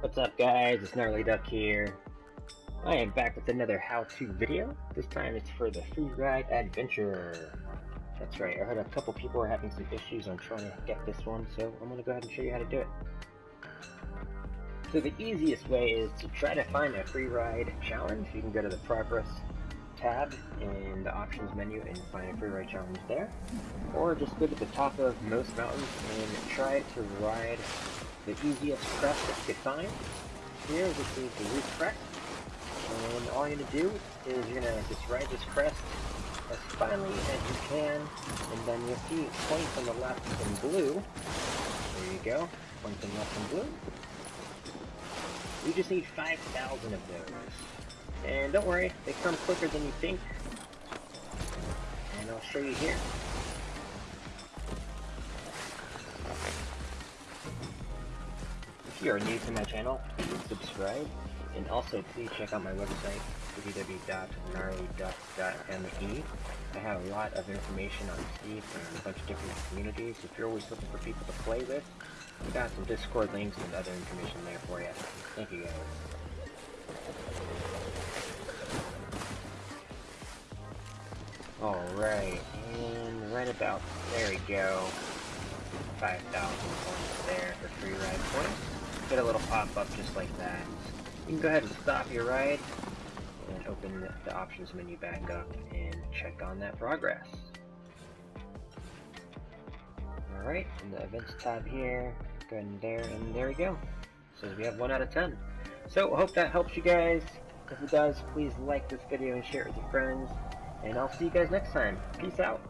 What's up guys, it's Gnarly Duck here. I am back with another how-to video. This time it's for the Free Ride Adventure. That's right, I heard a couple people are having some issues on trying to get this one, so I'm to go ahead and show you how to do it. So the easiest way is to try to find a free ride challenge. You can go to the Progress tab in the options menu and find a free ride challenge there. Or just go to the top of most mountains and try to ride the easiest crest that you find. Here, this is the Roof Crest. And all you're going to do is you're going to just ride this crest as finely as you can. And then you'll see points on the left in blue. There you go. Points on the left in blue. You just need 5,000 of those. And don't worry, they come quicker than you think. And I'll show you here. If you are new to my channel, please subscribe, and also please check out my website, www.gnarlyduck.me. I have a lot of information on Steam and a bunch of different communities. If you're always looking for people to play with, we got some Discord links and other information there for you. Thank you guys. Alright, and right about, there we go. 5,000 points there for free ride points get a little pop-up just like that. You can go ahead and stop your ride and open the options menu back up and check on that progress. Alright, in the events tab here, go ahead and there, and there we go. Says we have 1 out of 10. So, hope that helps you guys. If it does, please like this video and share it with your friends. And I'll see you guys next time. Peace out.